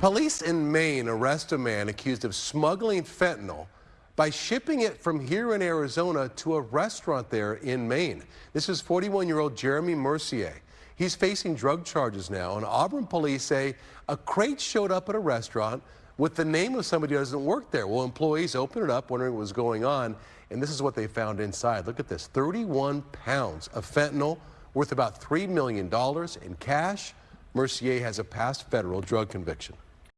Police in Maine arrest a man accused of smuggling fentanyl by shipping it from here in Arizona to a restaurant there in Maine. This is 41-year-old Jeremy Mercier. He's facing drug charges now, and Auburn police say a crate showed up at a restaurant with the name of somebody who doesn't work there. Well, employees opened it up wondering what was going on, and this is what they found inside. Look at this, 31 pounds of fentanyl worth about $3 million in cash. Mercier has a past federal drug conviction.